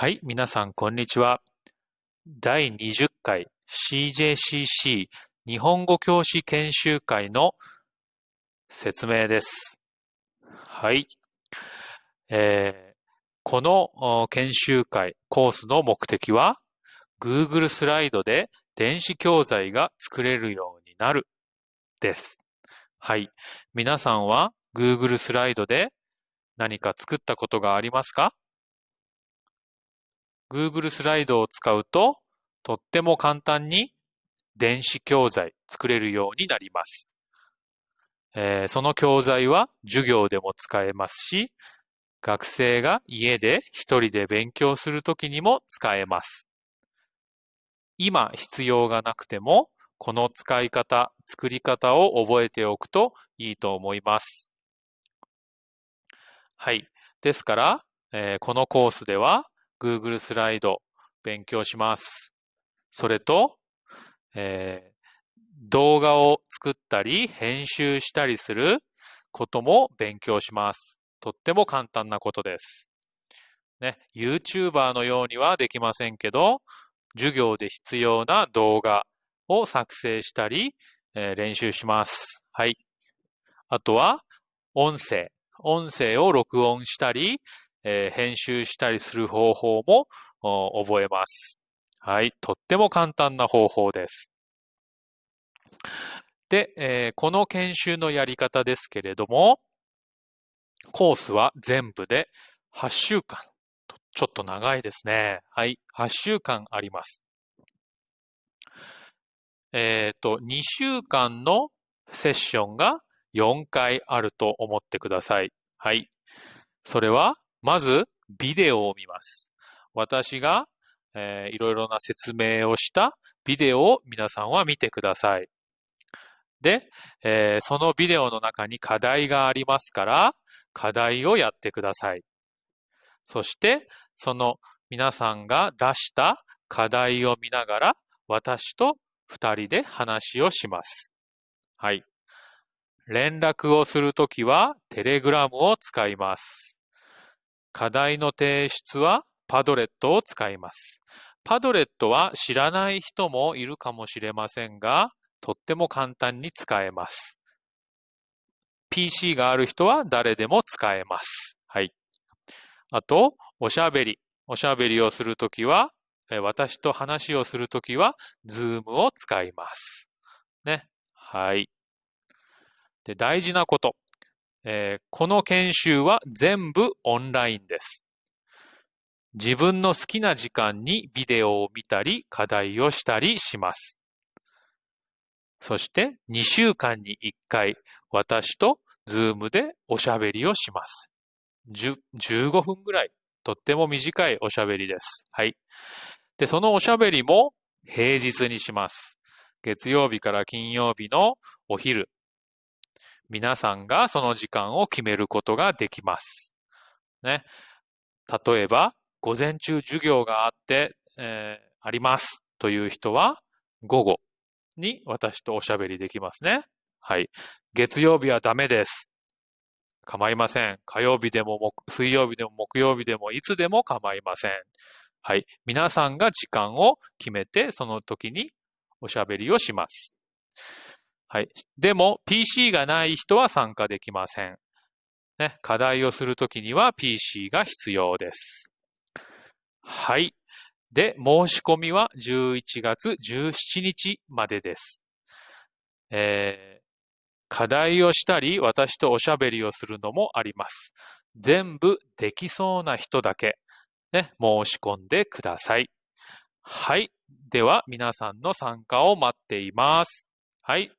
はい、皆さん、こんにちは。第20回 CJCC 日本語教師研修会の説明です。はい。えー、この研修会コースの目的は Google スライドで電子教材が作れるようになるです。はい。皆さんは Google スライドで何か作ったことがありますか？Google スライドを使うと、とっても簡単に電子教材作れるようになります。えー、その教材は授業でも使えますし、学生が家で一人で勉強するときにも使えます。今必要がなくても、この使い方、作り方を覚えておくといいと思います。はい。ですから、えー、このコースでは Google スライド勉強します。それと、えー、動画を作ったり編集したりすることも勉強します。とっても簡単なことです。ね、YouTuber のようにはできませんけど、授業で必要な動画を作成したり、えー、練習します。はい。あとは、音声。音声を録音したり、えー、編集したりする方法も覚えます。はい。とっても簡単な方法です。で、えー、この研修のやり方ですけれども、コースは全部で8週間。ちょっと長いですね。はい。8週間あります。えっ、ー、と、2週間のセッションが4回あると思ってください。はい。それは、まず、ビデオを見ます。私が、えー、いろいろな説明をしたビデオを皆さんは見てください。で、えー、そのビデオの中に課題がありますから、課題をやってください。そして、その皆さんが出した課題を見ながら、私と二人で話をします。はい。連絡をするときは、テレグラムを使います。課題の提出はパドレットを使います。パドレットは知らない人もいるかもしれませんが、とっても簡単に使えます。PC がある人は誰でも使えます。はい。あと、おしゃべり。おしゃべりをするときは、私と話をするときは、ズームを使います。ね。はい。で、大事なこと。えー、この研修は全部オンラインです。自分の好きな時間にビデオを見たり課題をしたりします。そして2週間に1回私とズームでおしゃべりをします。15分ぐらい。とっても短いおしゃべりです。はい。で、そのおしゃべりも平日にします。月曜日から金曜日のお昼、皆さんがその時間を決めることができます。ね。例えば、午前中授業があって、えー、ありますという人は、午後に私とおしゃべりできますね。はい。月曜日はダメです。構いません。火曜日でも水曜日でも木曜日でもいつでも構いません。はい。皆さんが時間を決めて、その時におしゃべりをします。はい。でも、PC がない人は参加できません。ね、課題をするときには PC が必要です。はい。で、申し込みは11月17日までです。えー、課題をしたり、私とおしゃべりをするのもあります。全部できそうな人だけ、ね、申し込んでください。はい。では、皆さんの参加を待っています。はい。